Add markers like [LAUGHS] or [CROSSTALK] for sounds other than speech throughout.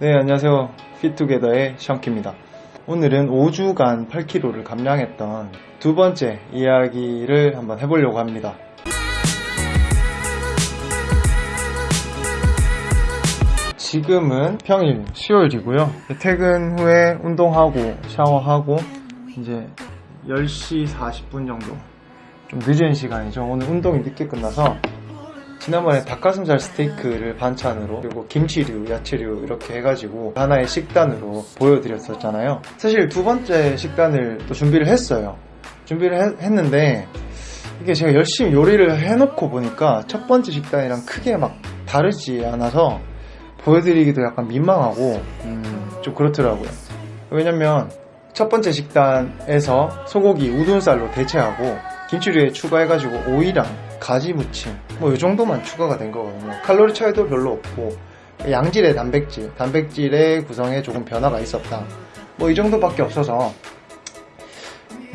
네, 안녕하세요. 피투게더의 션키입니다. 오늘은 5주간 8kg를 감량했던 두 번째 이야기를 한번 해보려고 합니다. 지금은 평일 수요일이고요. 퇴근 후에 운동하고 샤워하고 이제 10시 40분 정도 좀 늦은 시간이죠. 오늘 운동이 늦게 끝나서 지난번에 닭가슴살 스테이크를 반찬으로 그리고 김치류, 야채류 이렇게 해가지고 하나의 식단으로 보여드렸었잖아요. 사실 두 번째 식단을 또 준비를 했어요. 준비를 했, 는데 이게 제가 열심히 요리를 해놓고 보니까 첫 번째 식단이랑 크게 막 다르지 않아서 보여드리기도 약간 민망하고 음, 좀 그렇더라고요. 왜냐면 첫 번째 식단에서 소고기 우둔살로 대체하고 김치류에 추가해가지고 오이랑 가지 무침 뭐 이 정도만 추가가 된 거거든요. 칼로리 차이도 별로 없고 양질의 단백질, 단백질의 구성에 조금 변화가 있었다. 뭐 이 정도밖에 없어서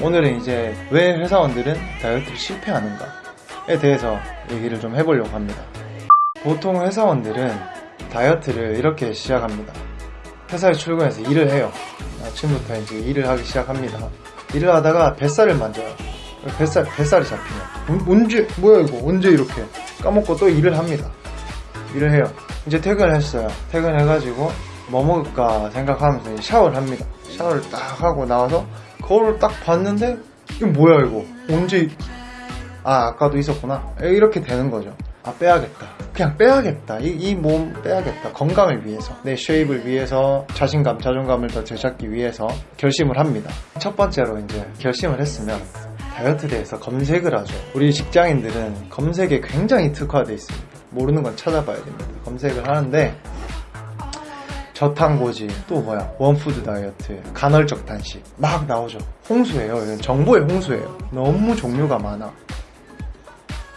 오늘은 이제 왜 회사원들은 다이어트를 실패하는가에 대해서 얘기를 좀 해보려고 합니다. 보통 회사원들은 다이어트를 이렇게 시작합니다. 회사에 출근해서 일을 해요. 아침부터 이제 일을 하기 시작합니다. 일을 하다가 뱃살을 만져요. 뱃살, 뱃살이 잡히면. 언- 언제, 뭐야 이거, 언제 이렇게. 까먹고 또 일을 합니다. 일을 해요. 이제 퇴근을 했어요. 퇴근해가지고 뭐 먹을까 생각하면서 샤워를 합니다. 샤워를 딱 하고 나와서 거울을 딱 봤는데, 이거 뭐야 이거. 언제, 아, 아까도 있었구나. 이렇게 되는 거죠. 아, 빼야겠다. 그냥 빼야겠다. 이몸 빼야겠다. 건강을 위해서. 내 쉐입을 위해서, 자신감, 자존감을 더 되찾기 위해서 결심을 합니다. 첫 번째로 이제 결심을 했으면 다이어트에 대해서 검색을 하죠. 우리 직장인들은 검색에 굉장히 특화되어 있습니다. 모르는 건 찾아봐야 됩니다. 검색을 하는데, 저탄 고지, 또 뭐야, 원푸드 다이어트, 간헐적 단식, 막 나오죠. 홍수예요. 이건 정보의 홍수예요. 너무 종류가 많아.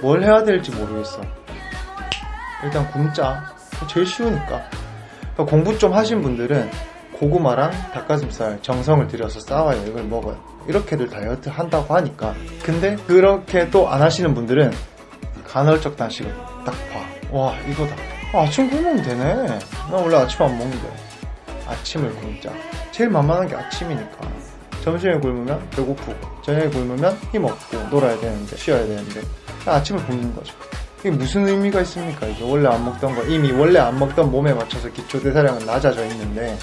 뭘 해야 될지 모르겠어. 일단 굶자. 제일 쉬우니까. 공부 좀 하신 분들은 고구마랑 닭가슴살 정성을 들여서 싸와요. 이걸 먹어요. 이렇게들 다이어트 한다고 하니까. 근데 그렇게 또 안 하시는 분들은 간헐적 단식을 딱 봐. 와, 이거다. 아, 아침 굶으면 되네. 나 원래 아침 안 먹는데. 아침을 굶자. 제일 만만한 게 아침이니까. 점심에 굶으면 배고프고, 저녁에 굶으면 힘없고, 놀아야 되는데, 쉬어야 되는데. 아침을 굶는 거죠. 이게 무슨 의미가 있습니까? 이게 원래 안 먹던 거, 이미 원래 안 먹던 몸에 맞춰서 기초 대사량은 낮아져 있는데,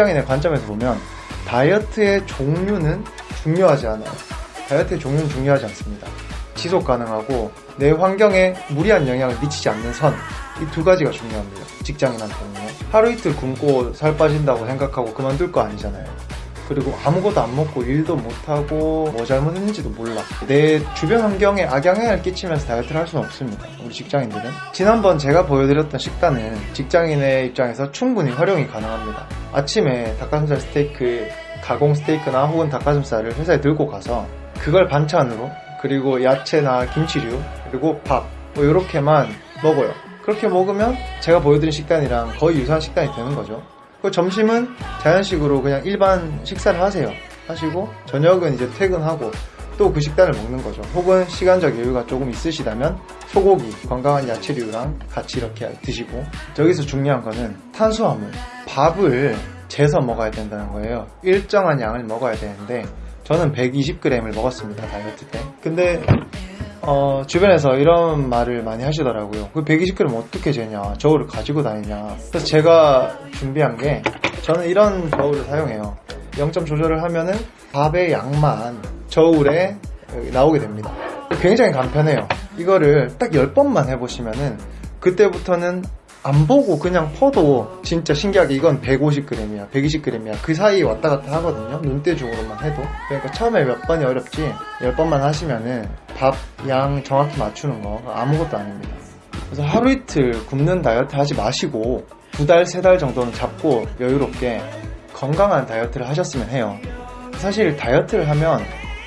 직장인의 관점에서 보면 다이어트의 종류는 중요하지 않아요. 다이어트의 종류는 중요하지 않습니다. 지속 가능하고 내 환경에 무리한 영향을 미치지 않는 선. 이 두 가지가 중요합니다. 직장인한테는요. 하루 이틀 굶고 살 빠진다고 생각하고 그만둘 거 아니잖아요. 그리고 아무것도 안 먹고 일도 못하고 뭐 잘못했는지도 몰라. 내 주변 환경에 악영향을 끼치면서 다이어트를 할 수는 없습니다. 우리 직장인들은. 지난번 제가 보여드렸던 식단은 직장인의 입장에서 충분히 활용이 가능합니다. 아침에 닭가슴살 스테이크, 가공 스테이크나 혹은 닭가슴살을 회사에 들고 가서 그걸 반찬으로 그리고 야채나 김치류 그리고 밥 뭐 이렇게만 먹어요. 그렇게 먹으면 제가 보여드린 식단이랑 거의 유사한 식단이 되는 거죠. 그 점심은 자연식으로 그냥 일반 식사를 하세요. 하시고 저녁은 이제 퇴근하고 또 그 식단을 먹는 거죠. 혹은 시간적 여유가 조금 있으시다면 소고기, 건강한 야채류랑 같이 이렇게 드시고 저기서 중요한 거는 탄수화물, 밥을 재서 먹어야 된다는 거예요. 일정한 양을 먹어야 되는데 저는 120g을 먹었습니다 다이어트 때. 근데 어, 주변에서 이런 말을 많이 하시더라고요. 그 120g 어떻게 재냐? 저울을 가지고 다니냐? 그래서 제가 준비한 게 저는 이런 저울을 사용해요. 0점 조절을 하면은 밥의 양만 저울에 나오게 됩니다. 굉장히 간편해요. 이거를 딱 10번만 해보시면은 그때부터는 안 보고 그냥 퍼도 진짜 신기하게 이건 150g이야, 120g이야. 그 사이에 왔다 갔다 하거든요. 눈대중으로만 해도. 그러니까 처음에 몇 번이 어렵지, 10번만 하시면은 밥 양 정확히 맞추는 거 아무것도 아닙니다. 그래서 하루 이틀 굶는 다이어트 하지 마시고 두 달, 세 달 정도는 잡고 여유롭게 건강한 다이어트를 하셨으면 해요. 사실 다이어트를 하면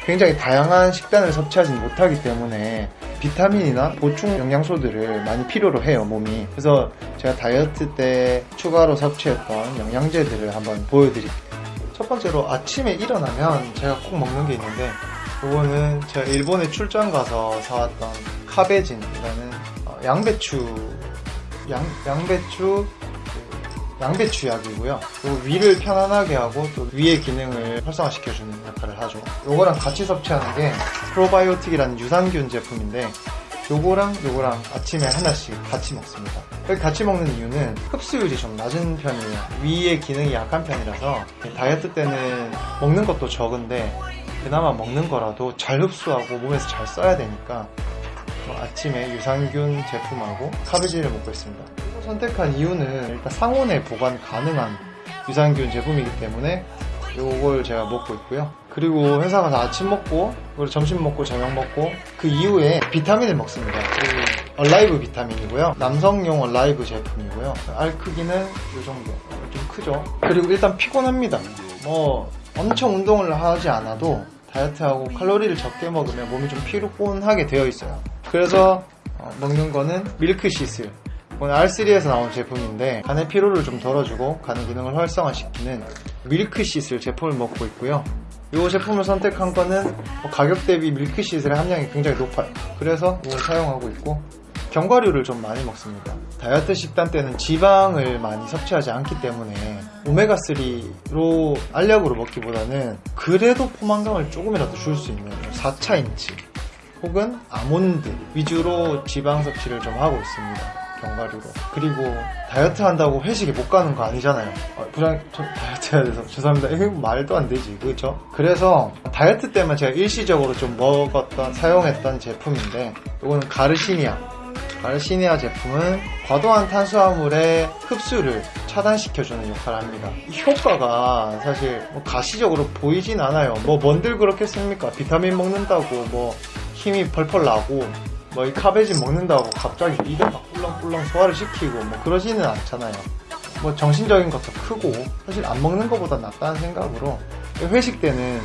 굉장히 다양한 식단을 섭취하지 못하기 때문에 비타민이나 보충 영양소들을 많이 필요로 해요, 몸이. 그래서 제가 다이어트 때 추가로 섭취했던 영양제들을 한번 보여드릴게요. 첫 번째로 아침에 일어나면 제가 꼭 먹는 게 있는데 그거는 제가 일본에 출장 가서 사왔던 카베진이라는 어, 양배추 양, 양배추 그 양배추 약이고요. 그리고 위를 편안하게 하고 또 위의 기능을 활성화시켜주는 역할을 하죠. 요거랑 같이 섭취하는 게 프로바이오틱이라는 유산균 제품인데 요거랑 요거랑 아침에 하나씩 같이 먹습니다. 같이 먹는 이유는 흡수율이 좀 낮은 편이에요. 위의 기능이 약한 편이라서 다이어트 때는 먹는 것도 적은데 그나마 먹는 거라도 잘 흡수하고 몸에서 잘 써야 되니까 어, 아침에 유산균 제품하고 카베지를 먹고 있습니다. 선택한 이유는 일단 상온에 보관 가능한 유산균 제품이기 때문에 요걸 제가 먹고 있고요. 그리고 회사 가서 아침 먹고 그리고 점심 먹고 저녁 먹고 그 이후에 비타민을 먹습니다. 그 얼라이브 비타민이고요. 남성용 얼라이브 제품이고요. 알 크기는 이 정도. 좀 크죠. 그리고 일단 피곤합니다. 뭐 엄청 운동을 하지 않아도 다이어트하고 칼로리를 적게 먹으면 몸이 좀 피곤하게 되어 있어요. 그래서 어, 먹는 거는 밀크시슬. 오늘 R3에서 나온 제품인데 간의 피로를 좀 덜어주고 간의 기능을 활성화시키는 밀크시슬 제품을 먹고 있고요. 이 제품을 선택한 거는 뭐 가격 대비 밀크시슬의 함량이 굉장히 높아요. 그래서 이걸 사용하고 있고 견과류를 좀 많이 먹습니다. 다이어트 식단 때는 지방을 많이 섭취하지 않기 때문에 오메가3로 알약으로 먹기보다는 그래도 포만감을 조금이라도 줄 수 있는 4차인치 혹은 아몬드 위주로 지방 섭취를 좀 하고 있습니다. 견과류로. 그리고 다이어트 한다고 회식에 못 가는 거 아니잖아요. 아, 부장, 저 다이어트 해야 돼서 [LAUGHS] 죄송합니다. 이거 말도 안 되지. 그렇죠? 그래서 다이어트 때만 제가 일시적으로 좀 먹었던, 사용했던 제품인데 이거는 가르시니아. 가르시니아 제품은 과도한 탄수화물의 흡수를 차단시켜주는 역할을 합니다. 이 효과가 사실 뭐 가시적으로 보이진 않아요. 뭐 뭔들 그렇겠습니까? 비타민 먹는다고 뭐 힘이 펄펄 나고 뭐 이 카베진 먹는다고 갑자기 이가 막 꿀렁꿀렁 소화를 시키고 뭐 그러지는 않잖아요. 뭐 정신적인 것도 크고 사실 안 먹는 것보다 낫다는 생각으로 회식 때는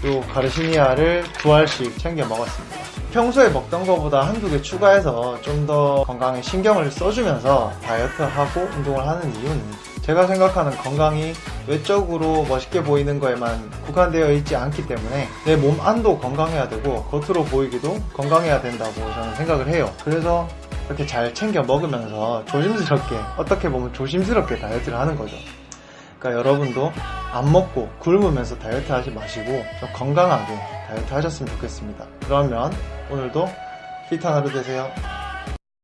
또 가르시니아를 두 알씩 챙겨 먹었습니다. 평소에 먹던 것보다 한두 개 추가해서 좀 더 건강에 신경을 써주면서 다이어트하고 운동을 하는 이유는 제가 생각하는 건강이 외적으로 멋있게 보이는 거에만 국한되어 있지 않기 때문에 내 몸 안도 건강해야 되고 겉으로 보이기도 건강해야 된다고 저는 생각을 해요. 그래서 이렇게 잘 챙겨 먹으면서 조심스럽게 어떻게 보면 조심스럽게 다이어트를 하는 거죠. 그러니까 여러분도 안 먹고 굶으면서 다이어트 하지 마시고 좀 건강하게 다이어트 하셨으면 좋겠습니다. 그러면 오늘도 히트 하루 되세요.